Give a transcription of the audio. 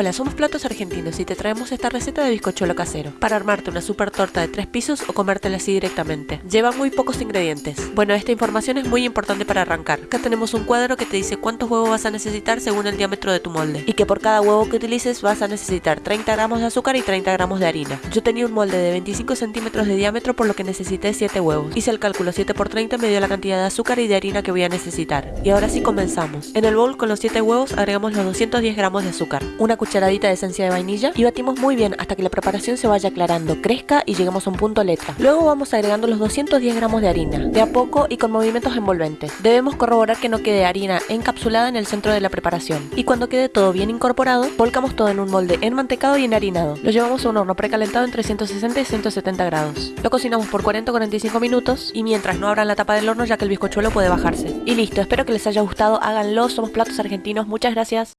Hola, somos Platos Argentinos y te traemos esta receta de bizcochuelo casero para armarte una super torta de tres pisos o comértela así directamente. Lleva muy pocos ingredientes. Bueno, esta información es muy importante para arrancar. Acá tenemos un cuadro que te dice cuántos huevos vas a necesitar según el diámetro de tu molde y que por cada huevo que utilices vas a necesitar 30 gramos de azúcar y 30 gramos de harina. Yo tenía un molde de 25 centímetros de diámetro por lo que necesité 7 huevos. Hice el cálculo 7 por 30 me dio la cantidad de azúcar y de harina que voy a necesitar. Y ahora sí comenzamos. En el bowl con los 7 huevos agregamos los 210 gramos de azúcar, una cucharadita de esencia de vainilla y batimos muy bien hasta que la preparación se vaya aclarando, crezca y lleguemos a un punto letra. Luego vamos agregando los 210 gramos de harina, de a poco y con movimientos envolventes. Debemos corroborar que no quede harina encapsulada en el centro de la preparación. Y cuando quede todo bien incorporado, volcamos todo en un molde enmantecado y enharinado. Lo llevamos a un horno precalentado entre 160 y 170 grados. Lo cocinamos por 40 o 45 minutos y mientras no abran la tapa del horno ya que el bizcochuelo puede bajarse. Y listo, espero que les haya gustado, háganlo, somos platos argentinos, muchas gracias.